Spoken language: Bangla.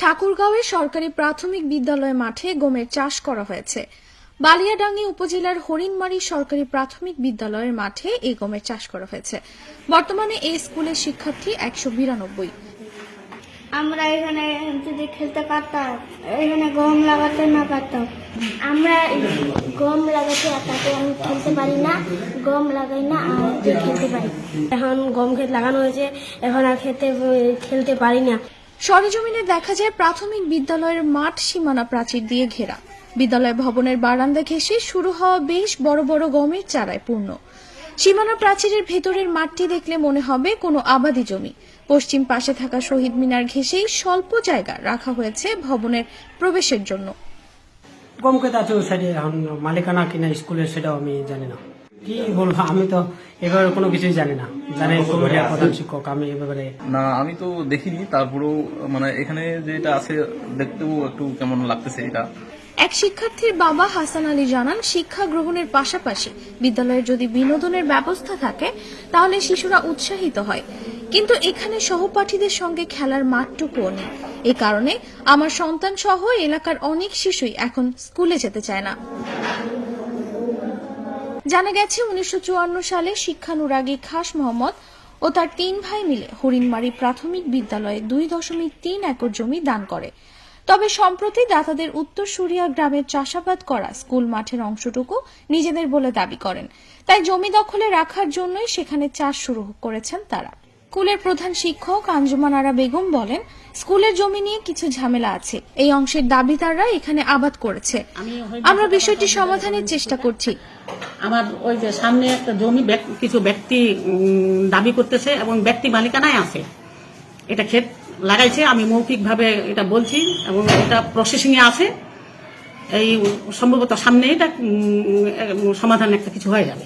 ঠাকুরগাঁওয়ে সরকারি প্রাথমিক বিদ্যালয় মাঠে গমের চাষ করা হয়েছে। বালিয়াডাঙ্গি উপজেলার হরিণমারি সরকারি প্রাথমিক বিদ্যালয়ের মাঠে এই গমের চাষ করা হয়েছে। বর্তমানে এই স্কুলের শিক্ষার্থী একশো বিরানব্বই। আমরা এখানে যদি খেলতে পারতাম এখানে গম লাগাতে না পারতাম। আমরা গম লাগাতে তাতে আমি খেলতে পারি না গম লাগাই না আর খেলতে পারি এখন গম ক্ষেত লাগানো হয়েছে এখন আর খেতে খেলতে পারি না। সরেজমিনে দেখা যায় প্রাথমিক বিদ্যালয়ের মাঠ সীমানা প্রাচীর দিয়ে ঘেরা। বিদ্যালয় ভবনের বারান্দা ঘেঁষে শুরু হওয়া বেশ বড় বড় গমের চারায় পূর্ণ। সীমানা প্রাচীরের ভেতরের মাঠটি দেখলে মনে হবে কোনো আবাদি জমি। পশ্চিম পাশে থাকা শহীদ মিনার ঘেঁষেই স্বল্প জায়গা রাখা হয়েছে ভবনের প্রবেশের জন্য। গম খেতে আছে ওই সাইডে এখন মালিকানা কিনা স্কুলের সেটাও আমি জানি না। কি বলব আমি তো এবারে কোনো কিছুই জানি না। জানি প্রধান শিক্ষক আমি এ ব্যাপারে না আমি তো দেখিনি তারপরেও মানে এখানে যেটা আছে দেখতেও একটু কেমন লাগতেছে এটা। এক শিক্ষার্থীর বাবা হাসান আলী জানান শিক্ষা গ্রহণের পাশাপাশি বিদ্যালয়ে যদি বিনোদনের ব্যবস্থা থাকে তাহলে শিশুরা উৎসাহিত হয়। কিন্তু এখানে সহপাঠীদের সঙ্গে খেলার মাঠটুকুও নেই। এ কারণে আমার সন্তান সহ এলাকার অনেক শিশুই এখন স্কুলে যেতে চায় না। জানা গেছে উনিশশো চুয়ান্ন সালে শিক্ষানুরাগী খাস মোহাম্মদ ও তার তিন ভাই মিলে হরিণমারি প্রাথমিক বিদ্যালয়ে দুই দশমিক তিন একর জমি দান করে। তবে সম্প্রতি দাতাদের উত্তর সুরিয়া গ্রামের চাষাবাদ করা স্কুল মাঠের অংশটুকু নিজেদের বলে দাবি করেন। তাই জমি দখলে রাখার জন্যই সেখানে চাষ শুরু করেছেন তারা। স্কুলের প্রধান শিক্ষক আঞ্জুমান আরা বেগম বলেন স্কুলের জমি নিয়ে কিছু ঝামেলা আছে। এই অংশের দাবিদাররা এখানে আবাদ করেছে। আমরা বিষয়টি সমাধানের চেষ্টা করছি। আমার ওই যে সামনে একটা জমি কিছু ব্যক্তি দাবি করতেছে এবং ব্যক্তি মালিকানায় আছে। এটা ক্ষেত লাগাইছে, আমি মৌখিকভাবে এটা বলছি এবং এটা প্রসেসিংয়ে আছে। এই সম্ভবত সামনে এটা সমাধান একটা কিছু হয়ে যাবে।